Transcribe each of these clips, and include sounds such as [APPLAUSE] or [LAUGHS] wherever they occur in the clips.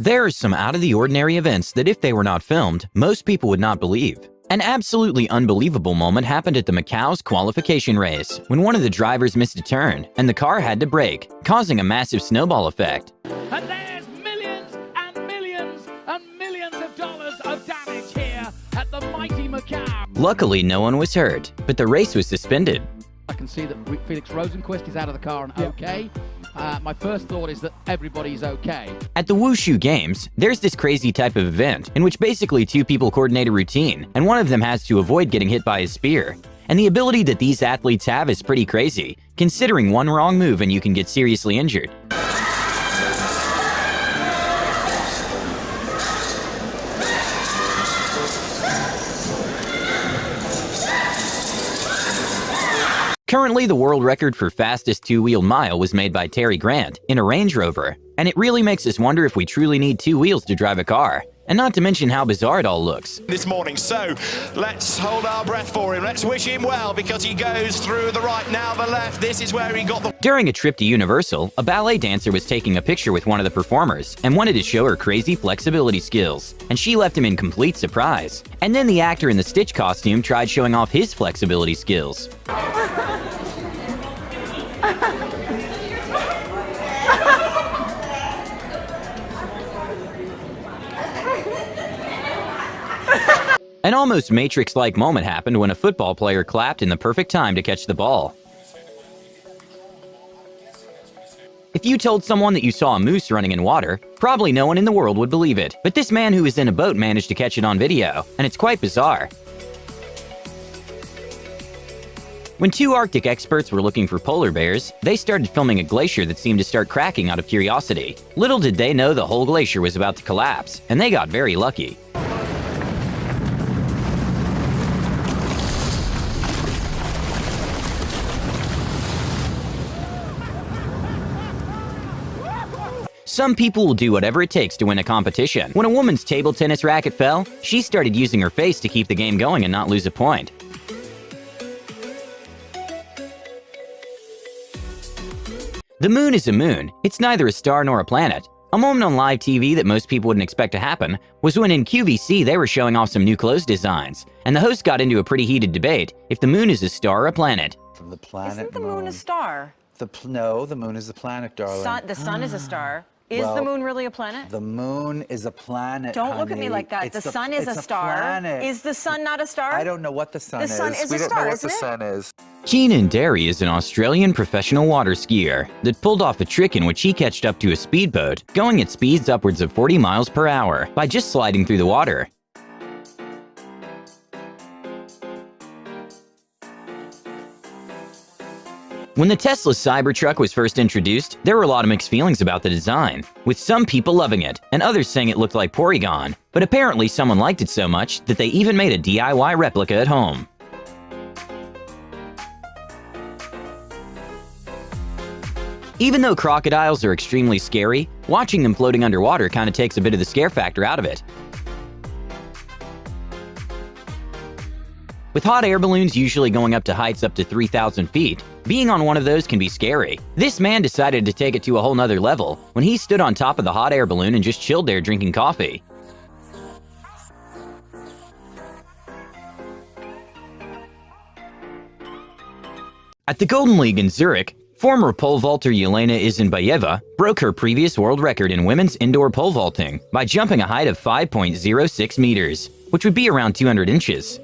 There are some out-of-the-ordinary events that if they were not filmed, most people would not believe. An absolutely unbelievable moment happened at the Macau's qualification race when one of the drivers missed a turn and the car had to brake, causing a massive snowball effect. And there's millions and millions and millions of dollars of damage here at the mighty Macau. Luckily, no one was hurt, but the race was suspended. I can see that Felix Rosenqvist is out of the car and okay. Uh, my first thought is that everybody's okay. At the Wushu Games, there's this crazy type of event in which basically two people coordinate a routine, and one of them has to avoid getting hit by a spear. And the ability that these athletes have is pretty crazy, considering one wrong move and you can get seriously injured. Currently, the world record for fastest two-wheeled mile was made by Terry Grant in a Range Rover, and it really makes us wonder if we truly need two wheels to drive a car. And not to mention how bizarre it all looks. This morning, so let's hold our breath for him. Let's wish him well because he goes through the right, now the left. This is where he got the. During a trip to Universal, a ballet dancer was taking a picture with one of the performers and wanted to show her crazy flexibility skills, and she left him in complete surprise. And then the actor in the Stitch costume tried showing off his flexibility skills. [LAUGHS] An almost Matrix-like moment happened when a football player clapped in the perfect time to catch the ball. If you told someone that you saw a moose running in water, probably no one in the world would believe it. But this man who was in a boat managed to catch it on video, and it's quite bizarre. When two Arctic experts were looking for polar bears, they started filming a glacier that seemed to start cracking out of curiosity. Little did they know the whole glacier was about to collapse, and they got very lucky. Some people will do whatever it takes to win a competition. When a woman's table tennis racket fell, she started using her face to keep the game going and not lose a point. The moon is a moon. It's neither a star nor a planet. A moment on live TV that most people wouldn't expect to happen was when in QVC they were showing off some new clothes designs, and the host got into a pretty heated debate if the moon is a star or a planet. From the planet Isn't the moon, moon a star? The pl- no, the moon is the planet, darling. Sun, the sun is a star. Is the moon really a planet? The moon is a planet. Don't look at me like that. It's the sun is it's a star. planet. Is the sun not a star? I don't know what the sun The is. sun is we a don't star, know what isn't the it? sun is. Keenan Derry is an Australian professional water skier that pulled off a trick in which he catched up to a speedboat, going at speeds upwards of 40 miles per hour, by just sliding through the water. When the Tesla Cybertruck was first introduced, there were a lot of mixed feelings about the design, with some people loving it and others saying it looked like Porygon. But apparently someone liked it so much that they even made a DIY replica at home. Even though crocodiles are extremely scary, watching them floating underwater kind of takes a bit of the scare factor out of it. With hot air balloons usually going up to heights up to 3,000 feet, being on one of those can be scary. This man decided to take it to a whole nother level when he stood on top of the hot air balloon and just chilled there drinking coffee. At the Golden League in Zurich, former pole vaulter Yelena Isinbayeva broke her previous world record in women's indoor pole vaulting by jumping a height of 5.06 meters, which would be around 200 inches.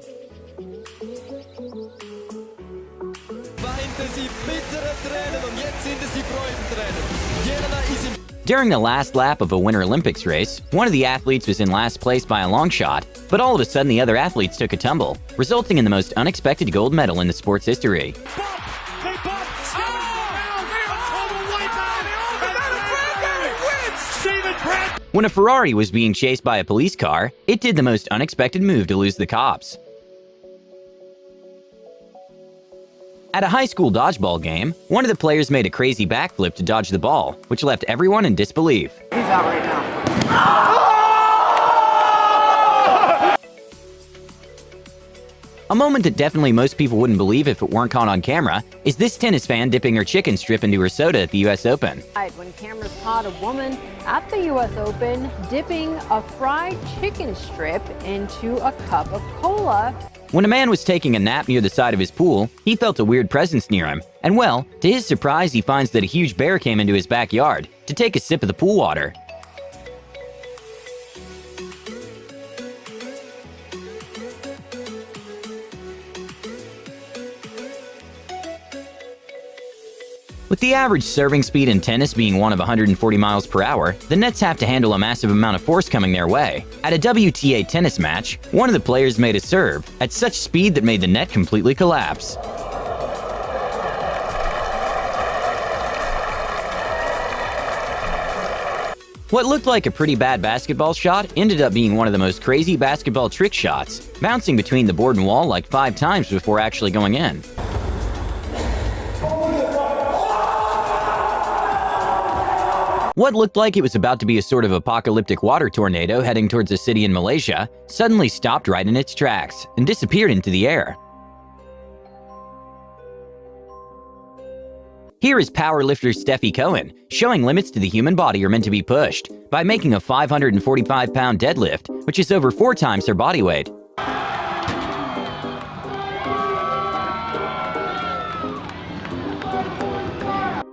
During the last lap of a Winter Olympics race, one of the athletes was in last place by a long shot, but all of a sudden the other athletes took a tumble, resulting in the most unexpected gold medal in the sport's history. When a Ferrari was being chased by a police car, it did the most unexpected move to lose the cops. At a high school dodgeball game, one of the players made a crazy backflip to dodge the ball, which left everyone in disbelief. A moment that definitely most people wouldn't believe if it weren't caught on camera is this tennis fan dipping her chicken strip into her soda at the US Open. When cameras caught a woman at the U.S. Open dipping a fried chicken strip into a cup of cola. When a man was taking a nap near the side of his pool, he felt a weird presence near him. And well, to his surprise, he finds that a huge bear came into his backyard to take a sip of the pool water. With the average serving speed in tennis being one of 140 miles per hour, the nets have to handle a massive amount of force coming their way. At a WTA tennis match, one of the players made a serve at such speed that made the net completely collapse. What looked like a pretty bad basketball shot ended up being one of the most crazy basketball trick shots, bouncing between the board and wall like five times before actually going in. What looked like it was about to be a sort of apocalyptic water tornado heading towards a city in Malaysia suddenly stopped right in its tracks and disappeared into the air. Here is powerlifter Stefi Cohen showing limits to the human body are meant to be pushed by making a 545 pound deadlift, which is over four times her body weight.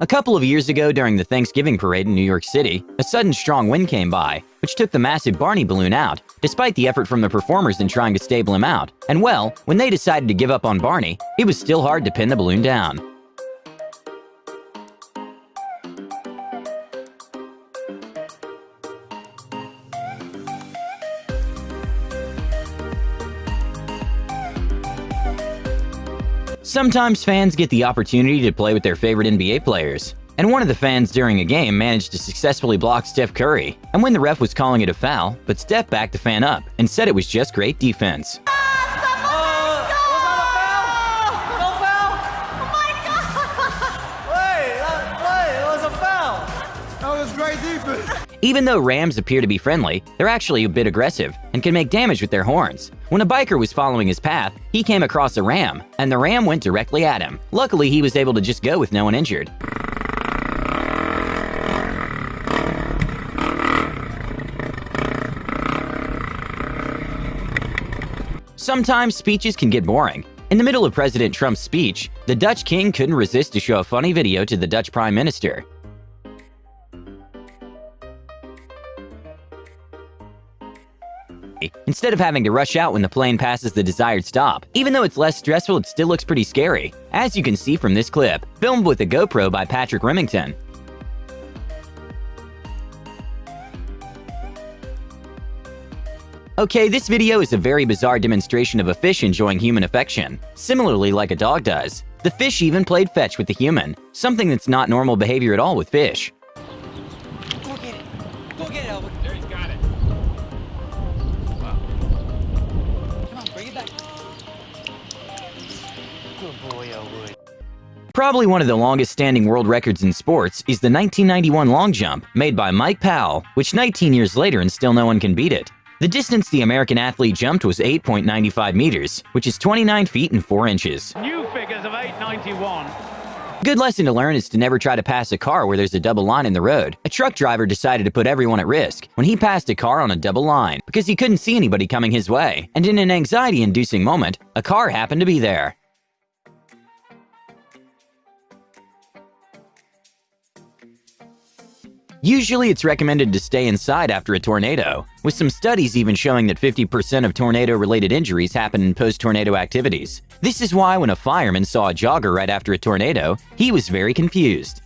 A couple of years ago during the Thanksgiving parade in New York City, a sudden strong wind came by, which took the massive Barney balloon out, despite the effort from the performers in trying to stable him out. And well, when they decided to give up on Barney, it was still hard to pin the balloon down. Sometimes fans get the opportunity to play with their favorite NBA players. And one of the fans during a game managed to successfully block Steph Curry and when the ref was calling it a foul, but Steph backed the fan up and said it was just great defense. Even though rams appear to be friendly, they're actually a bit aggressive and can make damage with their horns. When a biker was following his path, he came across a ram, and the ram went directly at him. Luckily, he was able to just go with no one injured. Sometimes speeches can get boring. In the middle of President Trump's speech, the Dutch king couldn't resist to show a funny video to the Dutch prime minister. Instead of having to rush out when the plane passes the desired stop. Even though it's less stressful, it still looks pretty scary, as you can see from this clip, filmed with a GoPro by Patrick Remington. Okay, this video is a very bizarre demonstration of a fish enjoying human affection, similarly like a dog does. The fish even played fetch with the human, something that's not normal behavior at all with fish. Go get it. Go get it. There he's got it. Bring it back. Good boy, Elwood. Probably one of the longest standing world records in sports is the 1991 long jump made by Mike Powell, which 19 years later and still no one can beat it. The distance the American athlete jumped was 8.95 meters, which is 29 feet and 4 inches. New figures of 891. Good lesson to learn is to never try to pass a car where there's a double line in the road. A truck driver decided to put everyone at risk when he passed a car on a double line because he couldn't see anybody coming his way. And in an anxiety-inducing moment, a car happened to be there. Usually it's recommended to stay inside after a tornado, with some studies even showing that 50% of tornado-related injuries happen in post-tornado activities. This is why when a fireman saw a jogger right after a tornado, he was very confused.